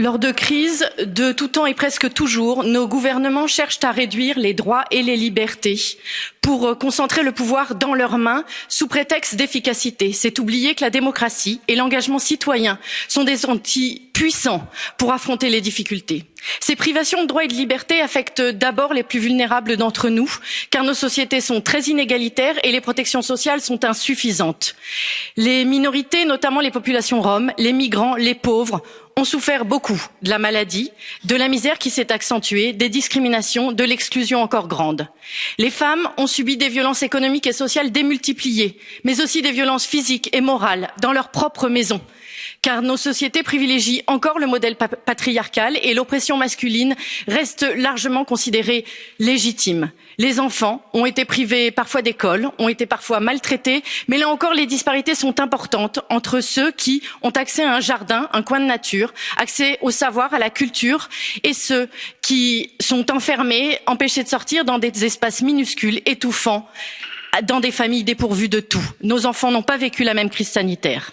Lors de crises de tout temps et presque toujours, nos gouvernements cherchent à réduire les droits et les libertés pour concentrer le pouvoir dans leurs mains sous prétexte d'efficacité. C'est oublier que la démocratie et l'engagement citoyen sont des outils puissants pour affronter les difficultés. Ces privations de droits et de liberté affectent d'abord les plus vulnérables d'entre nous, car nos sociétés sont très inégalitaires et les protections sociales sont insuffisantes. Les minorités, notamment les populations roms, les migrants, les pauvres, ont souffert beaucoup de la maladie, de la misère qui s'est accentuée, des discriminations, de l'exclusion encore grande. Les femmes ont subi des violences économiques et sociales démultipliées, mais aussi des violences physiques et morales dans leur propre maison car nos sociétés privilégient encore le modèle patriarcal et l'oppression masculine reste largement considérée légitime. Les enfants ont été privés parfois d'école, ont été parfois maltraités, mais là encore les disparités sont importantes entre ceux qui ont accès à un jardin, un coin de nature, accès au savoir, à la culture, et ceux qui sont enfermés, empêchés de sortir dans des espaces minuscules, étouffants, dans des familles dépourvues de tout. Nos enfants n'ont pas vécu la même crise sanitaire